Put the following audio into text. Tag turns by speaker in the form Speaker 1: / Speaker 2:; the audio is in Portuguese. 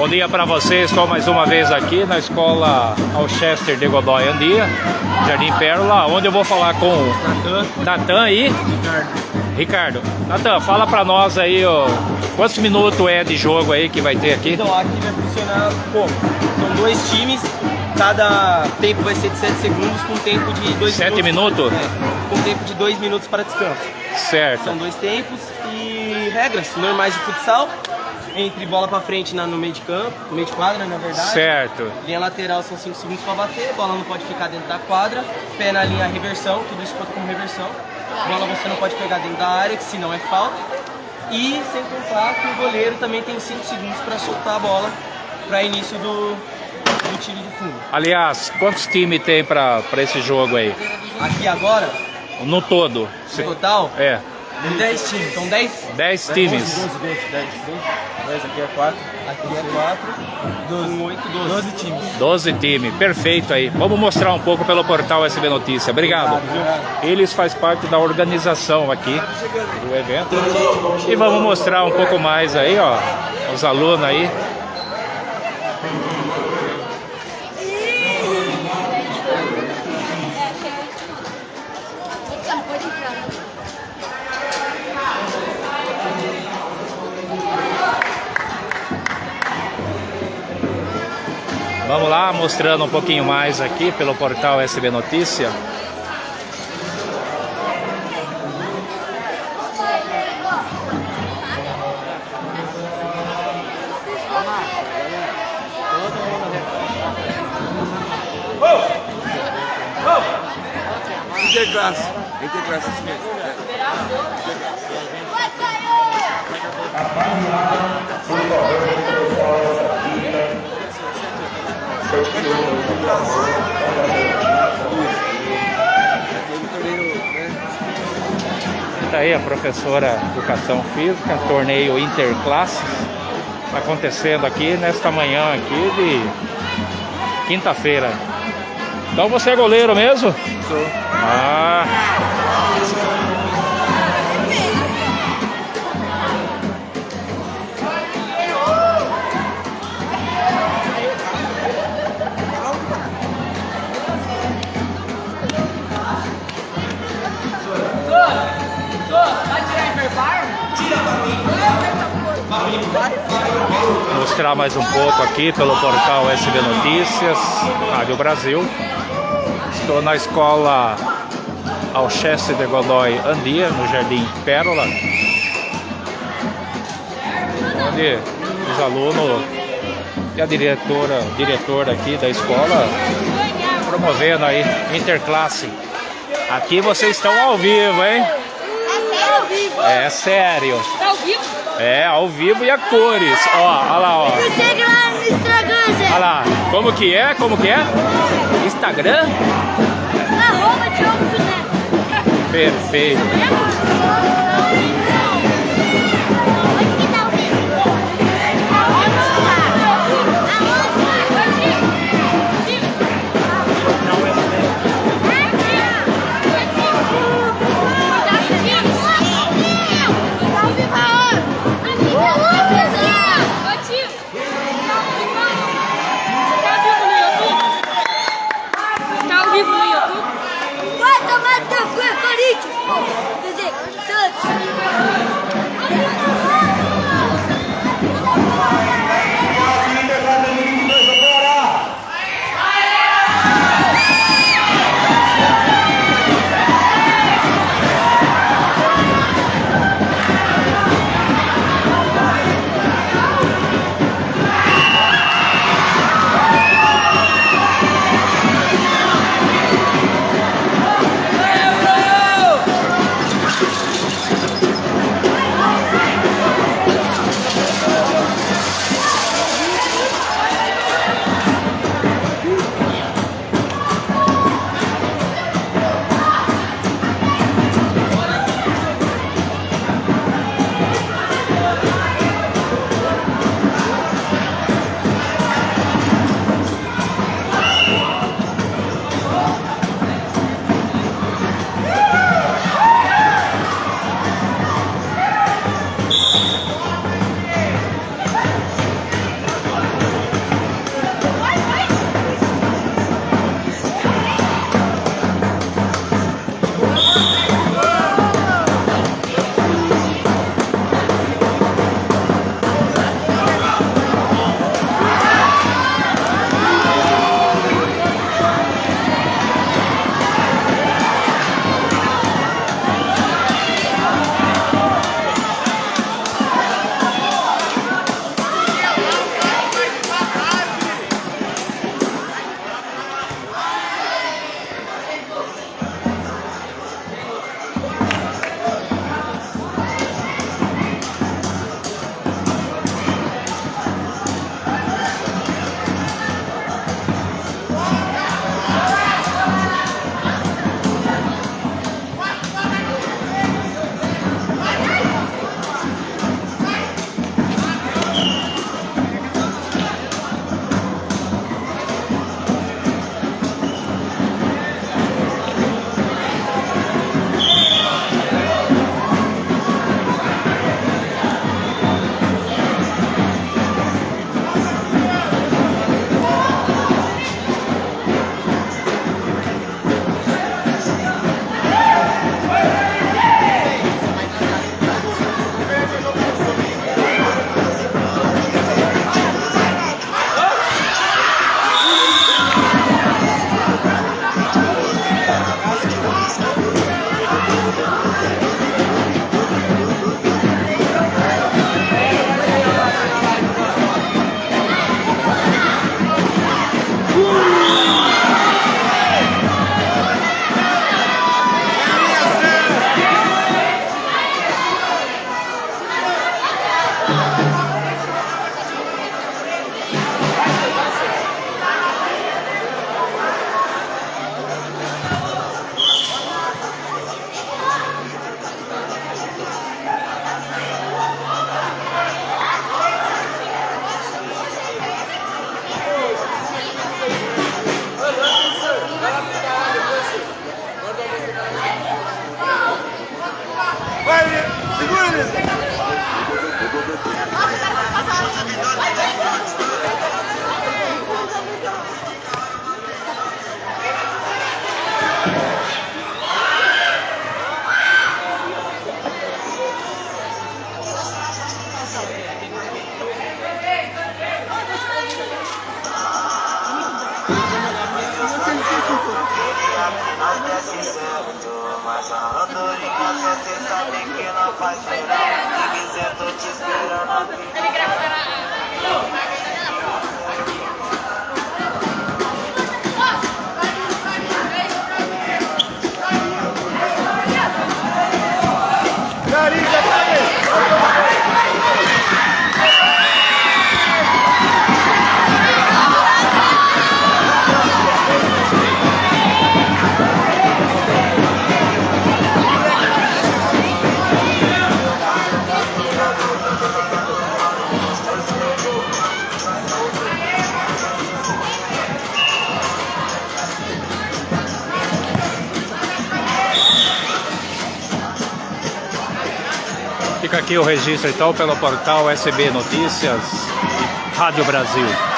Speaker 1: Bom dia para vocês, estou mais uma vez aqui na escola Alchester de Godoy Andia, Jardim Pérola, onde eu vou falar com o Natan e
Speaker 2: Ricardo.
Speaker 1: Ricardo. Natan, fala para nós aí, ó, quantos minutos é de jogo aí que vai ter aqui?
Speaker 2: Então, aqui vai funcionar como? São dois times, cada tempo vai ser de 7 segundos com tempo de 2
Speaker 1: Sete minutos?
Speaker 2: É, com tempo de 2 minutos para descanso.
Speaker 1: Certo.
Speaker 2: São dois tempos e regras normais de futsal, entre bola para frente na, no meio de campo, no meio de quadra, na verdade.
Speaker 1: Certo.
Speaker 2: Linha lateral são 5 segundos para bater, bola não pode ficar dentro da quadra, pé na linha reversão, tudo isso conta como reversão. Bola você não pode pegar dentro da área, que senão é falta. E sem contar que o goleiro também tem 5 segundos para soltar a bola para início do, do tiro de fundo.
Speaker 1: Aliás, quantos times tem para esse jogo aí?
Speaker 2: Aqui agora,
Speaker 1: No todo?
Speaker 2: no total,
Speaker 1: É,
Speaker 2: 10 times. São 10?
Speaker 1: 10 times.
Speaker 2: 12, 12, 10, 12. 10 aqui é 4. Aqui é 4. 12. 8, 12. 12 times.
Speaker 1: 12 times, perfeito aí. Vamos mostrar um pouco pelo portal SB Notícia. Obrigado. Eles fazem parte da organização aqui do evento. E vamos mostrar um pouco mais aí, ó, os alunos aí. Vamos lá, mostrando um pouquinho mais aqui pelo portal SB Notícia.
Speaker 3: Interclasse. Interclasse, isso mesmo.
Speaker 1: A professora de Educação Física, torneio Interclasses, acontecendo aqui nesta manhã aqui de quinta-feira. Então você é goleiro mesmo?
Speaker 3: Sou.
Speaker 1: Ah, mostrar mais um pouco aqui pelo portal SB Notícias, Rádio Brasil. Estou na escola Alchester de Godoy Andia, no Jardim Pérola, onde os alunos e a diretora, diretora aqui da escola promovendo aí interclasse. Aqui vocês estão ao vivo, hein?
Speaker 4: ao vivo.
Speaker 1: É sério.
Speaker 4: Tá ao vivo?
Speaker 1: É, ao vivo e a cores. Ó, olha lá, ó.
Speaker 4: Me segue lá no Instagram, Zé.
Speaker 1: Olha lá. Como que é? Como que é? Instagram?
Speaker 4: Arroba Diogo.
Speaker 1: Perfeito.
Speaker 5: Nós desce certo, mas a andorinha você sabe que não faz verão. Se quiser, tô te esperando aqui.
Speaker 1: Aqui o registro então pelo portal SB Notícias, Rádio Brasil.